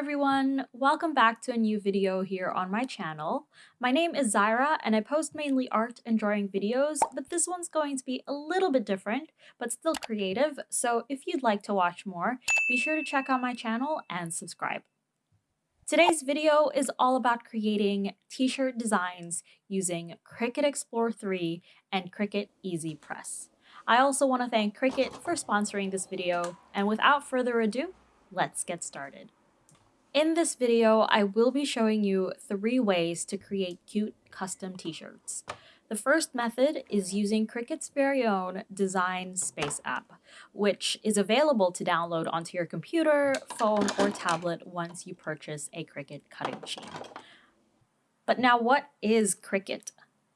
everyone! Welcome back to a new video here on my channel. My name is Zyra and I post mainly art and drawing videos, but this one's going to be a little bit different, but still creative, so if you'd like to watch more, be sure to check out my channel and subscribe. Today's video is all about creating t-shirt designs using Cricut Explore 3 and Cricut Easy Press. I also want to thank Cricut for sponsoring this video, and without further ado, let's get started. In this video, I will be showing you three ways to create cute custom t-shirts. The first method is using Cricut's very own Design Space app, which is available to download onto your computer, phone, or tablet once you purchase a Cricut cutting machine. But now what is Cricut?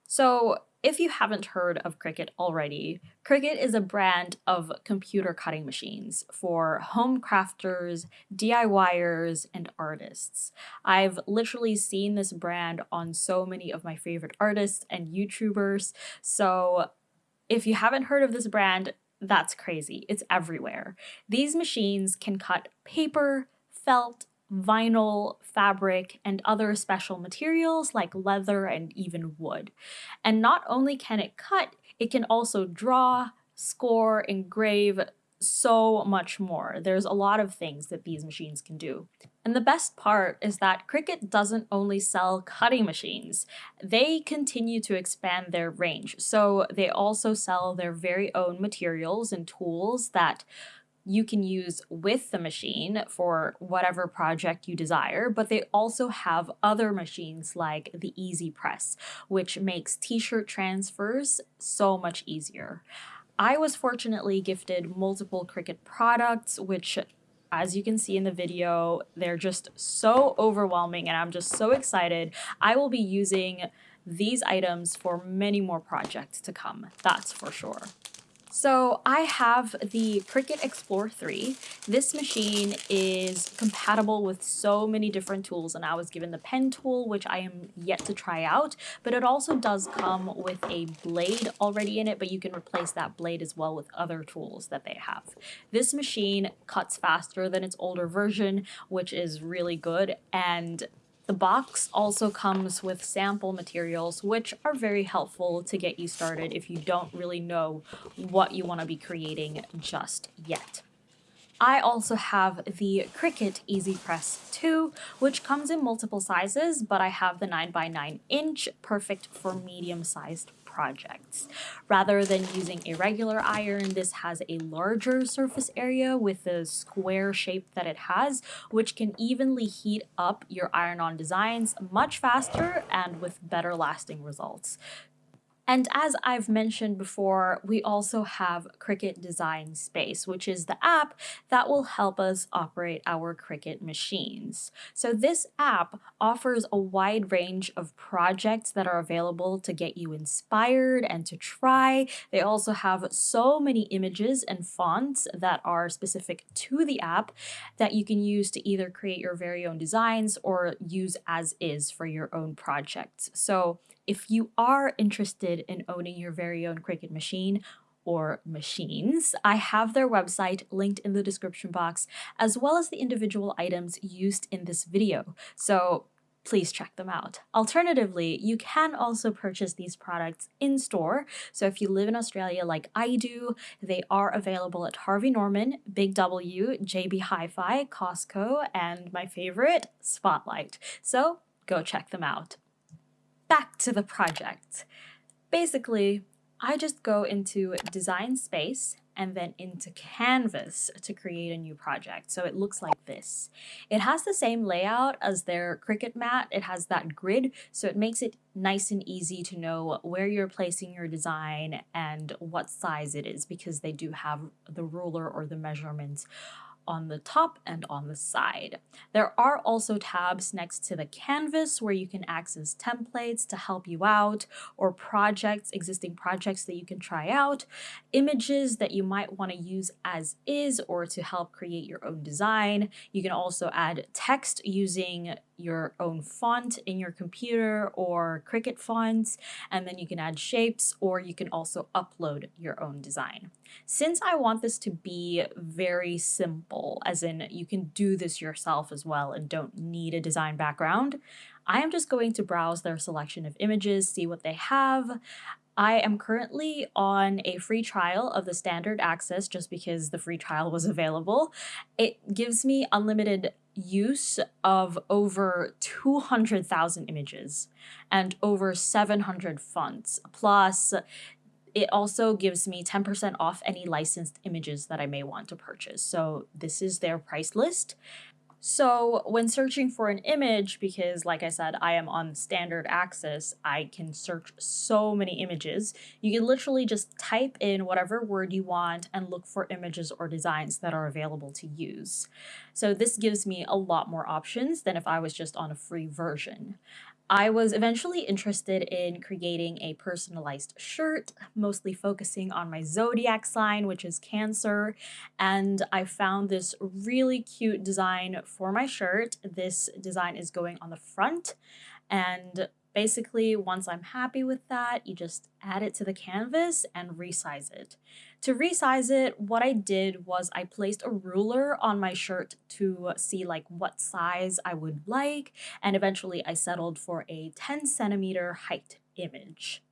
So if you haven't heard of Cricut already, Cricut is a brand of computer cutting machines for home crafters, DIYers, and artists. I've literally seen this brand on so many of my favorite artists and YouTubers, so if you haven't heard of this brand, that's crazy. It's everywhere. These machines can cut paper, felt, vinyl, fabric, and other special materials like leather and even wood. And not only can it cut, it can also draw, score, engrave, so much more. There's a lot of things that these machines can do. And the best part is that Cricut doesn't only sell cutting machines, they continue to expand their range. So they also sell their very own materials and tools that you can use with the machine for whatever project you desire, but they also have other machines like the Easy Press, which makes t-shirt transfers so much easier. I was fortunately gifted multiple Cricut products, which as you can see in the video, they're just so overwhelming and I'm just so excited. I will be using these items for many more projects to come, that's for sure. So I have the Cricut Explore 3. This machine is compatible with so many different tools and I was given the pen tool which I am yet to try out but it also does come with a blade already in it but you can replace that blade as well with other tools that they have. This machine cuts faster than its older version which is really good and the box also comes with sample materials, which are very helpful to get you started if you don't really know what you want to be creating just yet. I also have the Cricut Easy Press 2, which comes in multiple sizes, but I have the 9x9 inch, perfect for medium-sized projects. Rather than using a regular iron, this has a larger surface area with the square shape that it has, which can evenly heat up your iron-on designs much faster and with better lasting results. And as I've mentioned before, we also have Cricut Design Space, which is the app that will help us operate our Cricut machines. So this app offers a wide range of projects that are available to get you inspired and to try. They also have so many images and fonts that are specific to the app that you can use to either create your very own designs or use as is for your own projects. So if you are interested in owning your very own Cricut machine or machines, I have their website linked in the description box, as well as the individual items used in this video. So please check them out. Alternatively, you can also purchase these products in store. So if you live in Australia like I do, they are available at Harvey Norman, Big W, JB Hi-Fi, Costco, and my favorite, Spotlight. So go check them out back to the project. Basically, I just go into design space and then into canvas to create a new project. So it looks like this. It has the same layout as their Cricut mat. It has that grid, so it makes it nice and easy to know where you're placing your design and what size it is because they do have the ruler or the measurements on the top and on the side. There are also tabs next to the canvas where you can access templates to help you out or projects, existing projects that you can try out, images that you might want to use as is or to help create your own design. You can also add text using your own font in your computer or Cricut fonts, and then you can add shapes or you can also upload your own design. Since I want this to be very simple, as in you can do this yourself as well and don't need a design background, I am just going to browse their selection of images, see what they have. I am currently on a free trial of the standard access just because the free trial was available. It gives me unlimited use of over 200,000 images and over 700 fonts. Plus, it also gives me 10% off any licensed images that I may want to purchase. So this is their price list. So when searching for an image, because like I said, I am on standard access, I can search so many images. You can literally just type in whatever word you want and look for images or designs that are available to use. So this gives me a lot more options than if I was just on a free version. I was eventually interested in creating a personalized shirt, mostly focusing on my zodiac sign, which is Cancer, and I found this really cute design for my shirt. This design is going on the front, and basically once I'm happy with that, you just add it to the canvas and resize it. To resize it, what I did was I placed a ruler on my shirt to see like what size I would like, and eventually I settled for a 10 centimeter height image.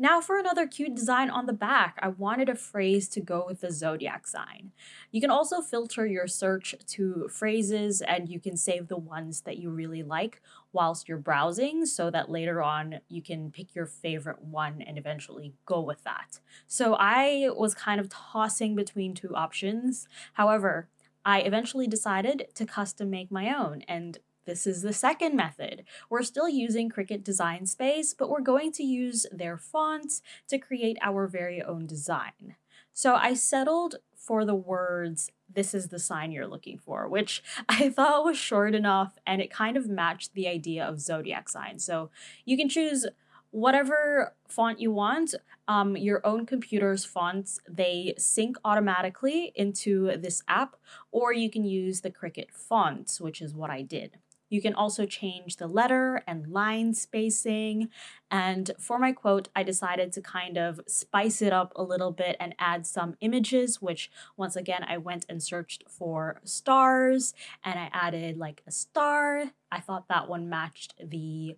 Now for another cute design on the back, I wanted a phrase to go with the zodiac sign. You can also filter your search to phrases and you can save the ones that you really like whilst you're browsing so that later on you can pick your favorite one and eventually go with that. So I was kind of tossing between two options. However, I eventually decided to custom make my own and this is the second method. We're still using Cricut Design Space, but we're going to use their fonts to create our very own design. So I settled for the words, this is the sign you're looking for, which I thought was short enough and it kind of matched the idea of zodiac signs. So you can choose whatever font you want. Um, your own computer's fonts, they sync automatically into this app, or you can use the Cricut fonts, which is what I did. You can also change the letter and line spacing. And for my quote, I decided to kind of spice it up a little bit and add some images, which once again, I went and searched for stars and I added like a star. I thought that one matched the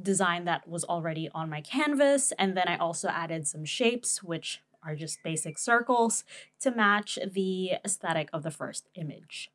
design that was already on my canvas. And then I also added some shapes, which are just basic circles to match the aesthetic of the first image.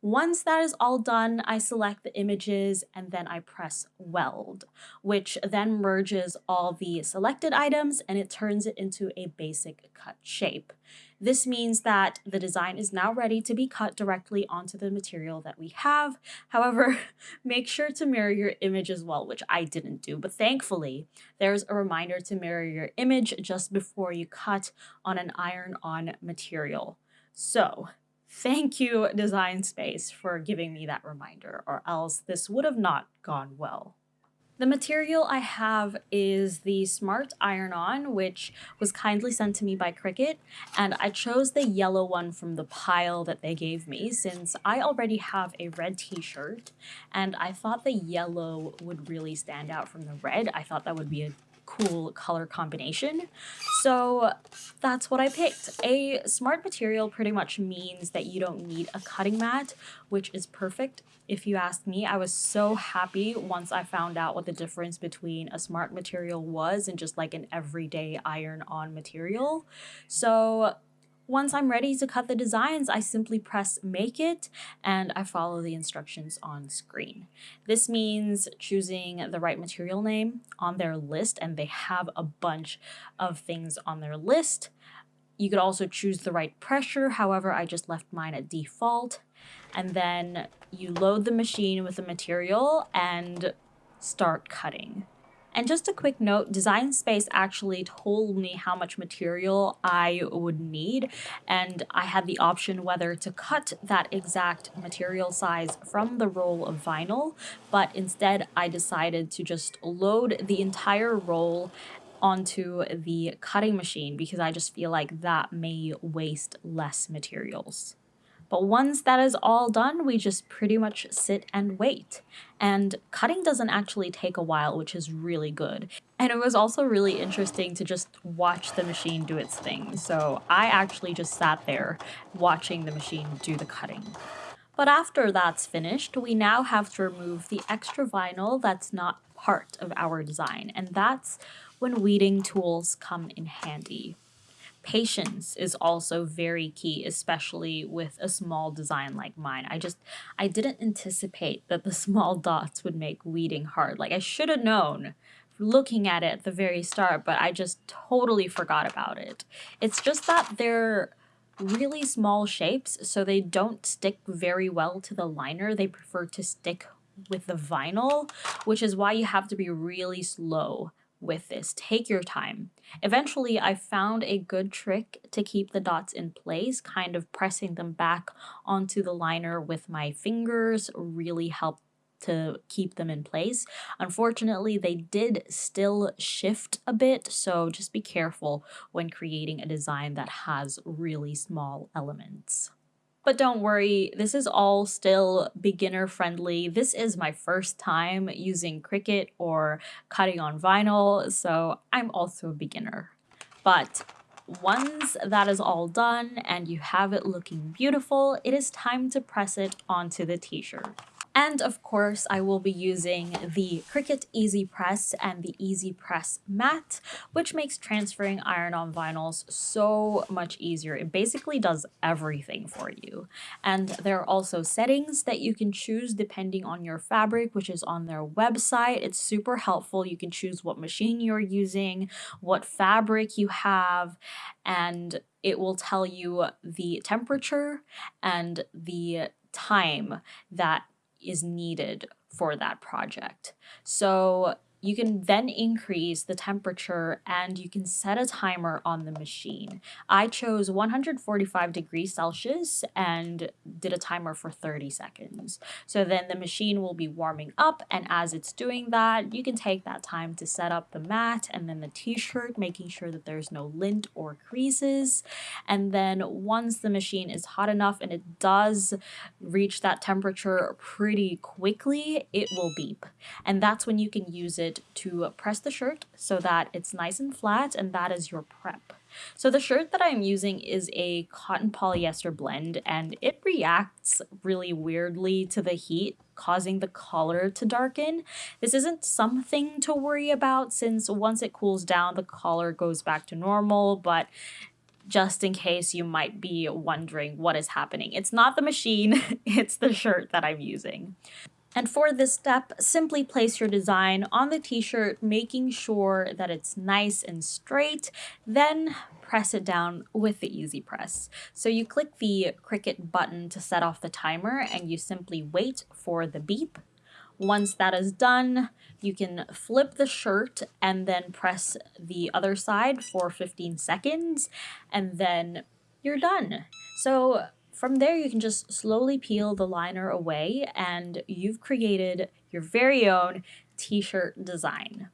Once that is all done, I select the images and then I press weld, which then merges all the selected items and it turns it into a basic cut shape. This means that the design is now ready to be cut directly onto the material that we have. However, make sure to mirror your image as well, which I didn't do, but thankfully there's a reminder to mirror your image just before you cut on an iron-on material. So Thank you, Design Space, for giving me that reminder, or else this would have not gone well. The material I have is the Smart Iron-On, which was kindly sent to me by Cricut, and I chose the yellow one from the pile that they gave me since I already have a red t-shirt, and I thought the yellow would really stand out from the red. I thought that would be a cool color combination. So that's what I picked. A smart material pretty much means that you don't need a cutting mat, which is perfect. If you ask me, I was so happy once I found out what the difference between a smart material was and just like an everyday iron-on material. So once I'm ready to cut the designs, I simply press make it and I follow the instructions on screen. This means choosing the right material name on their list and they have a bunch of things on their list. You could also choose the right pressure, however, I just left mine at default. And then you load the machine with the material and start cutting. And just a quick note, Design Space actually told me how much material I would need, and I had the option whether to cut that exact material size from the roll of vinyl, but instead I decided to just load the entire roll onto the cutting machine because I just feel like that may waste less materials. But once that is all done, we just pretty much sit and wait. And cutting doesn't actually take a while, which is really good. And it was also really interesting to just watch the machine do its thing. So I actually just sat there watching the machine do the cutting. But after that's finished, we now have to remove the extra vinyl that's not part of our design. And that's when weeding tools come in handy. Patience is also very key, especially with a small design like mine. I just, I didn't anticipate that the small dots would make weeding hard. Like I should have known looking at it at the very start, but I just totally forgot about it. It's just that they're really small shapes, so they don't stick very well to the liner. They prefer to stick with the vinyl, which is why you have to be really slow with this. Take your time. Eventually, I found a good trick to keep the dots in place, kind of pressing them back onto the liner with my fingers really helped to keep them in place. Unfortunately, they did still shift a bit, so just be careful when creating a design that has really small elements. But don't worry, this is all still beginner friendly. This is my first time using Cricut or cutting on vinyl, so I'm also a beginner. But once that is all done and you have it looking beautiful, it is time to press it onto the t-shirt. And of course, I will be using the Cricut Easy Press and the Easy Press Mat, which makes transferring iron-on vinyls so much easier. It basically does everything for you. And there are also settings that you can choose depending on your fabric, which is on their website. It's super helpful. You can choose what machine you're using, what fabric you have, and it will tell you the temperature and the time that is needed for that project. So you can then increase the temperature and you can set a timer on the machine. I chose 145 degrees Celsius and did a timer for 30 seconds. So then the machine will be warming up and as it's doing that, you can take that time to set up the mat and then the t-shirt, making sure that there's no lint or creases. And then once the machine is hot enough and it does reach that temperature pretty quickly, it will beep. And that's when you can use it to press the shirt so that it's nice and flat and that is your prep. So the shirt that I'm using is a cotton polyester blend and it reacts really weirdly to the heat causing the collar to darken. This isn't something to worry about since once it cools down the collar goes back to normal but just in case you might be wondering what is happening. It's not the machine, it's the shirt that I'm using. And for this step, simply place your design on the t-shirt, making sure that it's nice and straight, then press it down with the easy press. So you click the Cricut button to set off the timer and you simply wait for the beep. Once that is done, you can flip the shirt and then press the other side for 15 seconds and then you're done. So from there, you can just slowly peel the liner away and you've created your very own t-shirt design.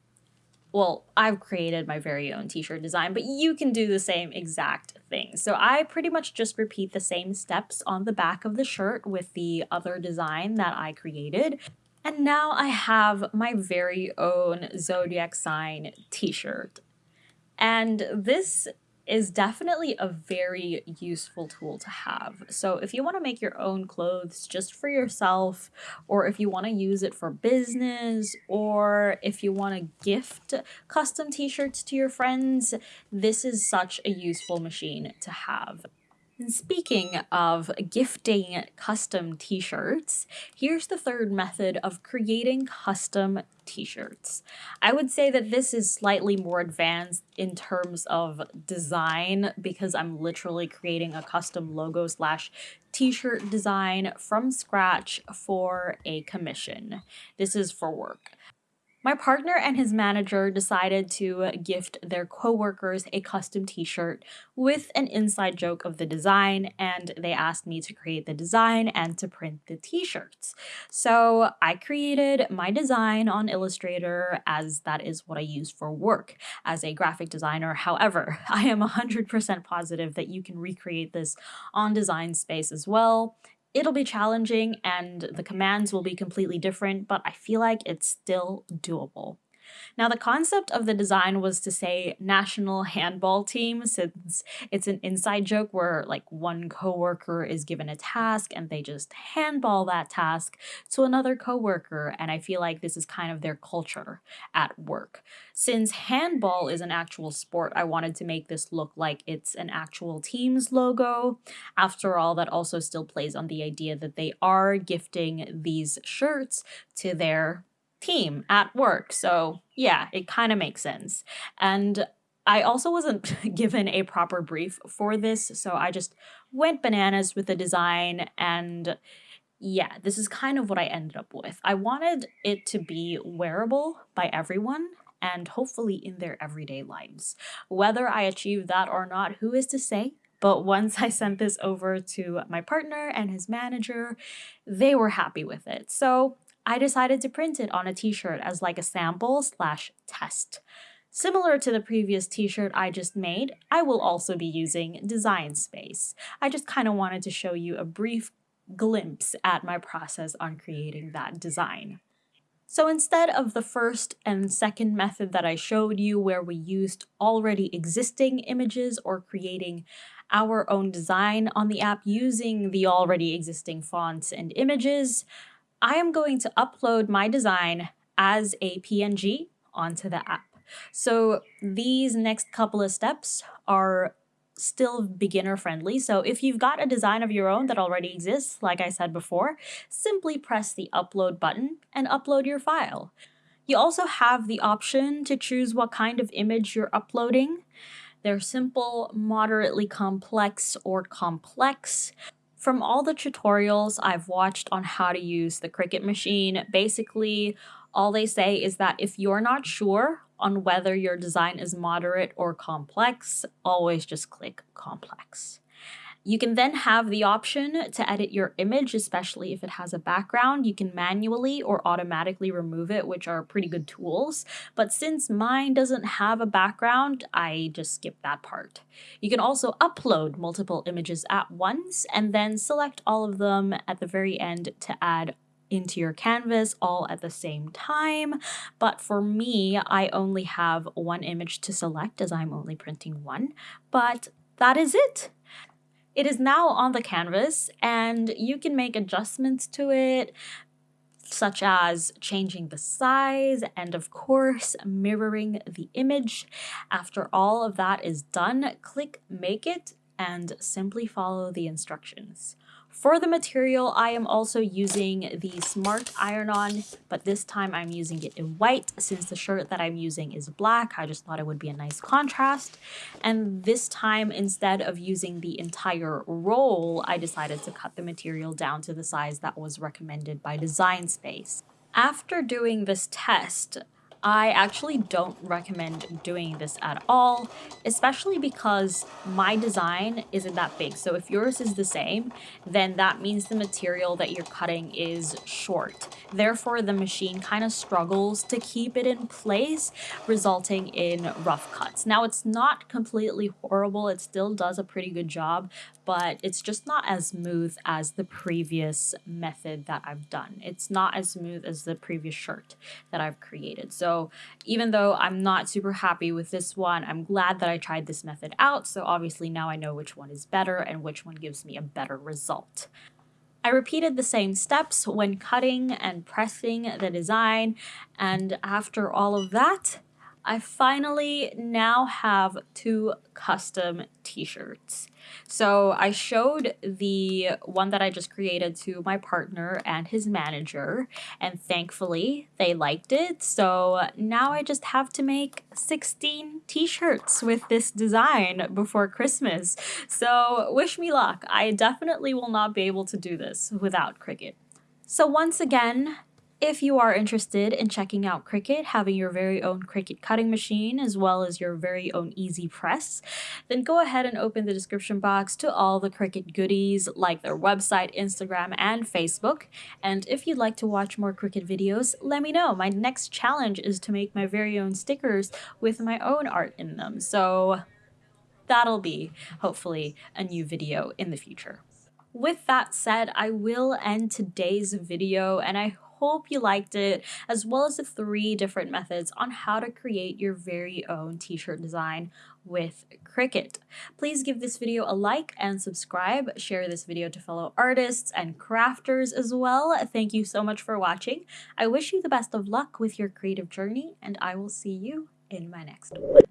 Well, I've created my very own t-shirt design, but you can do the same exact thing. So I pretty much just repeat the same steps on the back of the shirt with the other design that I created. And now I have my very own zodiac sign t-shirt. And this is definitely a very useful tool to have. So if you want to make your own clothes just for yourself, or if you want to use it for business, or if you want to gift custom t-shirts to your friends, this is such a useful machine to have. And speaking of gifting custom t-shirts, here's the third method of creating custom t-shirts. I would say that this is slightly more advanced in terms of design because I'm literally creating a custom logo slash t-shirt design from scratch for a commission. This is for work. My partner and his manager decided to gift their coworkers a custom t-shirt with an inside joke of the design and they asked me to create the design and to print the t-shirts. So I created my design on Illustrator as that is what I use for work as a graphic designer. However, I am 100% positive that you can recreate this on Design Space as well. It'll be challenging and the commands will be completely different, but I feel like it's still doable. Now, the concept of the design was to say national handball team, since it's an inside joke where like one coworker is given a task and they just handball that task to another coworker. And I feel like this is kind of their culture at work. Since handball is an actual sport, I wanted to make this look like it's an actual team's logo. After all, that also still plays on the idea that they are gifting these shirts to their team at work. So yeah, it kind of makes sense. And I also wasn't given a proper brief for this, so I just went bananas with the design and yeah, this is kind of what I ended up with. I wanted it to be wearable by everyone and hopefully in their everyday lives. Whether I achieved that or not, who is to say? But once I sent this over to my partner and his manager, they were happy with it. So I decided to print it on a t-shirt as like a sample slash test. Similar to the previous t-shirt I just made, I will also be using Design Space. I just kind of wanted to show you a brief glimpse at my process on creating that design. So instead of the first and second method that I showed you where we used already existing images or creating our own design on the app using the already existing fonts and images, I am going to upload my design as a PNG onto the app. So these next couple of steps are still beginner friendly. So if you've got a design of your own that already exists, like I said before, simply press the upload button and upload your file. You also have the option to choose what kind of image you're uploading. They're simple, moderately complex, or complex. From all the tutorials I've watched on how to use the Cricut machine, basically all they say is that if you're not sure on whether your design is moderate or complex, always just click complex. You can then have the option to edit your image, especially if it has a background. You can manually or automatically remove it, which are pretty good tools. But since mine doesn't have a background, I just skip that part. You can also upload multiple images at once and then select all of them at the very end to add into your canvas all at the same time. But for me, I only have one image to select as I'm only printing one. But that is it. It is now on the canvas and you can make adjustments to it, such as changing the size and of course mirroring the image. After all of that is done, click make it and simply follow the instructions. For the material, I am also using the Smart Iron-On, but this time I'm using it in white since the shirt that I'm using is black. I just thought it would be a nice contrast. And this time, instead of using the entire roll, I decided to cut the material down to the size that was recommended by Design Space. After doing this test, I actually don't recommend doing this at all, especially because my design isn't that big. So if yours is the same, then that means the material that you're cutting is short. Therefore, the machine kind of struggles to keep it in place, resulting in rough cuts. Now, it's not completely horrible. It still does a pretty good job, but it's just not as smooth as the previous method that I've done. It's not as smooth as the previous shirt that I've created. So even though I'm not super happy with this one, I'm glad that I tried this method out. So obviously now I know which one is better and which one gives me a better result. I repeated the same steps when cutting and pressing the design and after all of that, I finally now have two custom t-shirts. So I showed the one that I just created to my partner and his manager, and thankfully they liked it. So now I just have to make 16 t-shirts with this design before Christmas. So wish me luck. I definitely will not be able to do this without Cricut. So once again, If you are interested in checking out Cricut, having your very own Cricut cutting machine, as well as your very own Easy Press, then go ahead and open the description box to all the Cricut goodies like their website, Instagram, and Facebook. And if you'd like to watch more Cricut videos, let me know. My next challenge is to make my very own stickers with my own art in them. So that'll be hopefully a new video in the future. With that said, I will end today's video and I hope you liked it, as well as the three different methods on how to create your very own t-shirt design with Cricut. Please give this video a like and subscribe. Share this video to fellow artists and crafters as well. Thank you so much for watching. I wish you the best of luck with your creative journey, and I will see you in my next one.